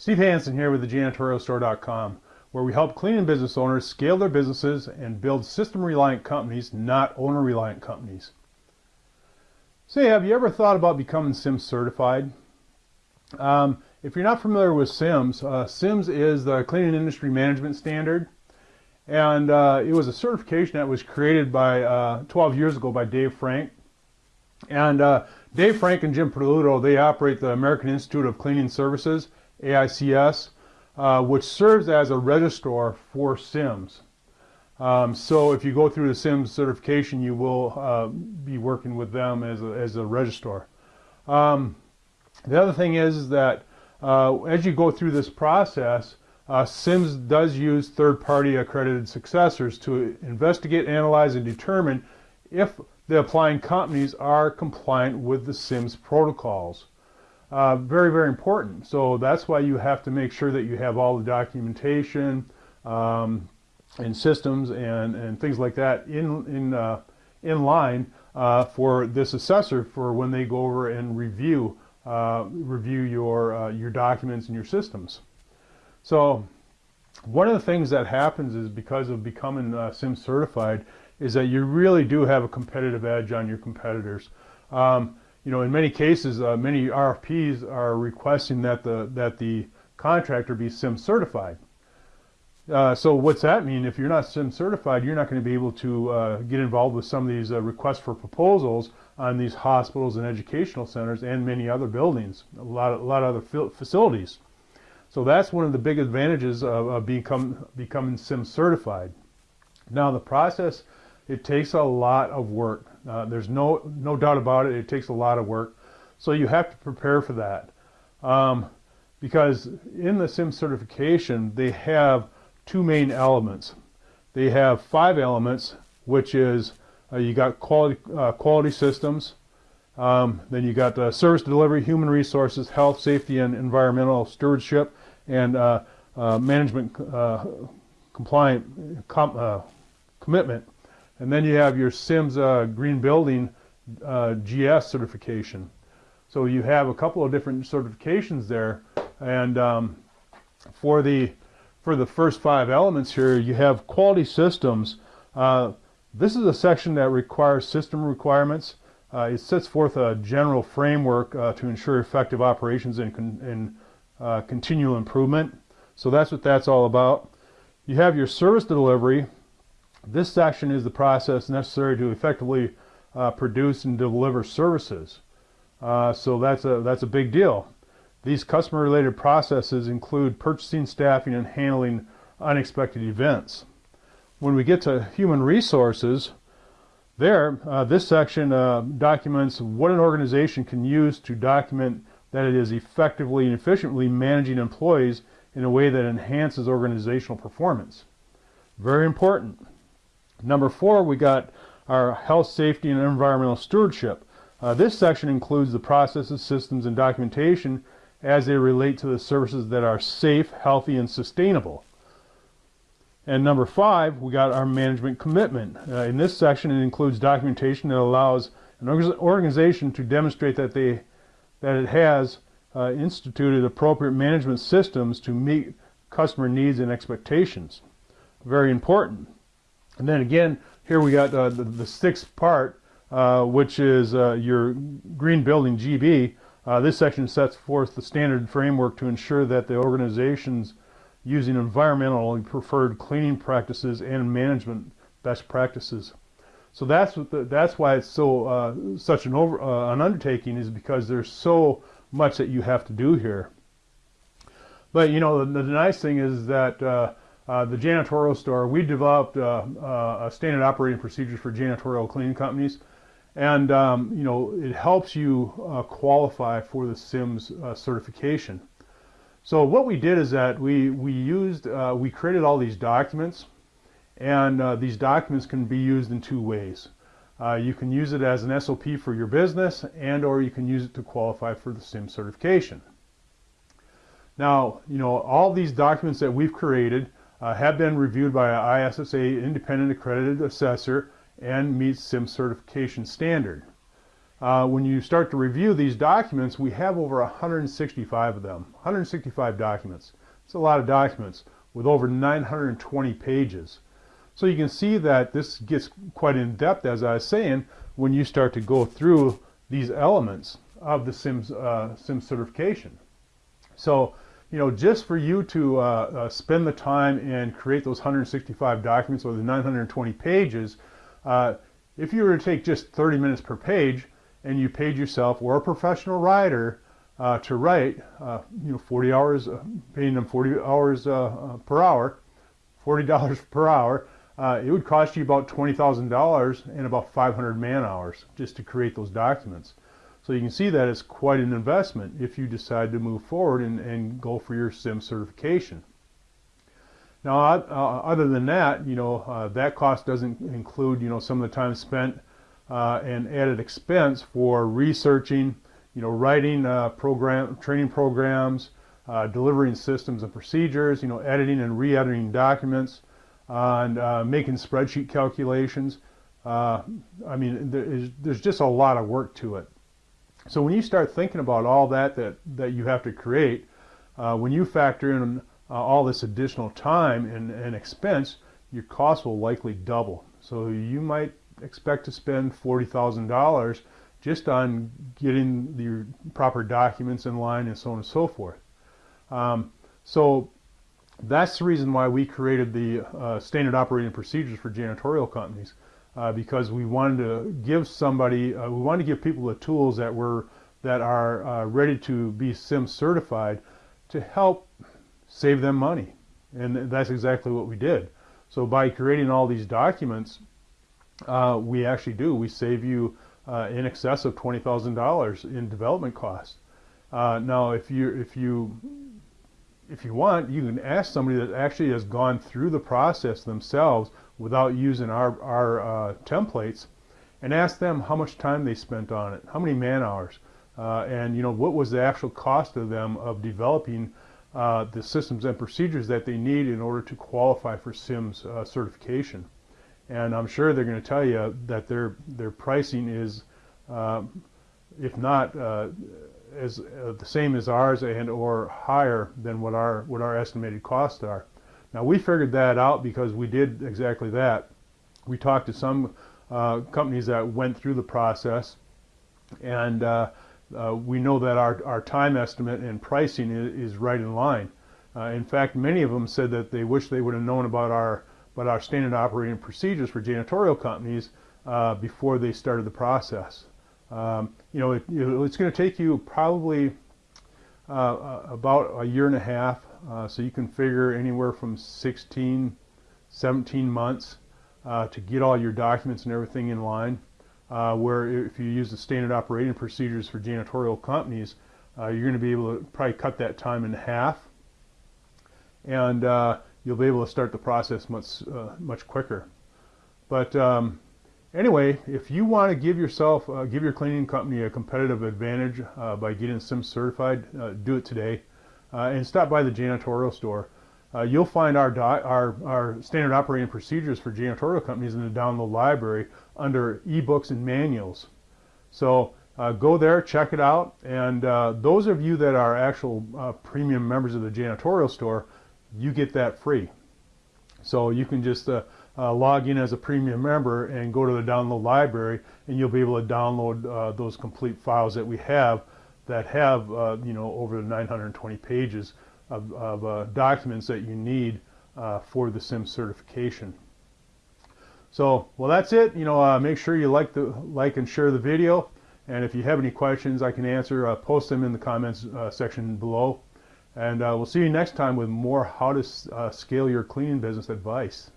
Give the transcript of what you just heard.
Steve Hansen here with the janitorialstore.com, where we help cleaning business owners scale their businesses and build system-reliant companies, not owner-reliant companies. Say, have you ever thought about becoming CIMS certified? Um, if you're not familiar with CIMS, uh, CIMS is the cleaning industry management standard. And uh, it was a certification that was created by uh, 12 years ago by Dave Frank. And uh, Dave Frank and Jim Peduto, they operate the American Institute of Cleaning Services AICS, uh, which serves as a registrar for CIMS. Um, so if you go through the CIMS certification, you will uh, be working with them as a, as a registrar. Um, the other thing is, that uh, as you go through this process, uh, CIMS does use third-party accredited assessors to investigate, analyze, and determine if the applying companies are compliant with the CIMS protocols. Uh, very, very important. So that's why you have to make sure that you have all the documentation um, and systems and, and things like that in, in, uh, in line uh, for this assessor for when they go over and review, uh, review your, uh, your documents and your systems. So one of the things that happens is because of becoming uh, SIM certified is that you really do have a competitive edge on your competitors. Um, you know, in many cases, uh, many RFPs are requesting that the that the contractor be SIM certified. Uh, so what's that mean? If you're not SIM certified, you're not going to be able to uh, get involved with some of these uh, requests for proposals on these hospitals and educational centers and many other buildings, a lot of, a lot of other facilities. So that's one of the big advantages of, of become, becoming SIM certified. Now the process, it takes a lot of work. Uh, there's no, no doubt about it. It takes a lot of work. So you have to prepare for that. Um, because in the SIM certification, they have two main elements. They have five elements, which is uh, you got quality, uh, quality systems, um, then you got uh, service delivery, human resources, health, safety, and environmental stewardship, and uh, uh, management uh, compliant com commitment. And then you have your CIMS Green Building GS certification. So you have a couple of different certifications there. And um, for the for the first five elements here, you have quality systems. Uh, this is a section that requires system requirements. Uh, it sets forth a general framework uh, to ensure effective operations and, con and uh, continual improvement. So that's what that's all about. You have your service delivery. This section is the process necessary to effectively uh, produce and deliver services. Uh, so that's a, that's a big deal. These customer-related processes include purchasing, staffing, and handling unexpected events. When we get to human resources, there, uh, this section uh, documents what an organization can use to document that it is effectively and efficiently managing employees in a way that enhances organizational performance. Very important. Number four, we got our health, safety, and environmental stewardship. Uh, this section includes the processes, systems, and documentation as they relate to the services that are safe, healthy, and sustainable. And number five, we got our management commitment. Uh, in this section, it includes documentation that allows an organization to demonstrate that they that it has uh, instituted appropriate management systems to meet customer needs and expectations. Very important. And then again, here we got uh, the, the, sixth part, uh, which is uh, your green building GB. Uh, this section sets forth the standard framework to ensure that the organization's using environmentally preferred cleaning practices and management best practices. So that's the, that's why it's so uh, such an over uh, an undertaking is because there's so much that you have to do here. But you know the, the nice thing is that uh, the janitorial store we developed uh, uh, a standard operating procedures for janitorial cleaning companies, and um, you know it helps you qualify for the CIMS certification. So what we did is that we, we used, we created all these documents and uh, these documents can be used in two ways. Uh, you can use it as an SOP for your business and or you can use it to qualify for the SIM certification. Now, you know, all these documents that we've created uh, have been reviewed by an ISSA independent accredited assessor and meets SIM certification standard. uh, when you start to review these documents, we have over 165 of them, 165 documents. It's a lot of documents with over 920 pages. So you can see that this gets quite in depth, as I was saying, when you start to go through these elements of the CIMS, uh, CIMS certification. So, you know, just for you to uh, uh, spend the time and create those 165 documents or the 920 pages, uh, if you were to take just 30 minutes per page, and you paid yourself or a professional writer uh, to write, uh, you know, 40 hours, uh, paying them 40 hours per hour, $40 per hour, it would cost you about $20,000 and about 500 man hours just to create those documents. So you can see that it's quite an investment if you decide to move forward and, and go for your SIM certification. Now, other than that, you know, that cost doesn't include, you know, some of the time spent uh, and added expense for researching, you know, writing uh, program, training programs, uh, delivering systems and procedures, you know, editing and re-editing documents, and uh, making spreadsheet calculations. Uh, I mean, there is, there's just a lot of work to it. So when you start thinking about all that that, that you have to create, uh, when you factor in all this additional time and, and expense, your cost will likely double. So you might expect to spend $40,000 just on getting the proper documents in line and so on and so forth. Um, so that's the reason why we created the uh, standard operating procedures for janitorial companies uh, because we wanted to give somebody, uh, we wanted to give people the tools that were that are uh, ready to be SIM certified to help save them money. And that's exactly what we did. So by creating all these documents, uh, we actually do. We save you uh, in excess of twenty thousand dollars in development costs. Uh, now, if you if you if you want, you can ask somebody that actually has gone through the process themselves without using our our uh, templates, and ask them how much time they spent on it, how many man hours, uh, and you know what was the actual cost of them of developing. Uh, the systems and procedures that they need in order to qualify for CIMS certification and I'm sure they're going to tell you that their their pricing is, uh, if not uh, as uh, the same as ours and or higher than what our what our estimated costs are. Now we figured that out because we did exactly that. We talked to some uh, companies that went through the process, and uh, uh, we know that our our time estimate and pricing is, is right in line. in fact, many of them said that they wish they would have known about our but our standard operating procedures for janitorial companies uh, before they started the process. Um, you know, it, it's going to take you probably uh, uh, about a year and a half, uh, so you can figure anywhere from 16, 17 months uh, to get all your documents and everything in line. Uh, where if you use the standard operating procedures for janitorial companies, you're going to be able to probably cut that time in half. And you'll be able to start the process much uh, much quicker. But um, anyway, if you want to give yourself, uh, give your cleaning company a competitive advantage uh, by getting SIM certified, uh, do it today, uh, and stop by the janitorial store. Uh, you'll find our, our, our standard operating procedures for janitorial companies in the download library under ebooks and manuals. So go there, check it out, and those of you that are actual premium members of the janitorial store, you get that free. So you can just uh, uh, log in as a premium member and go to the download library and you'll be able to download uh, those complete files that we have that have, uh, you know, over 920 pages of, of uh, documents that you need uh, for the SIM certification. So, well, that's it. You know, make sure you like the like and share the video. And if you have any questions I can answer, post them in the comments section below. And uh, we'll see you next time with more how to uh, scale your cleaning business advice.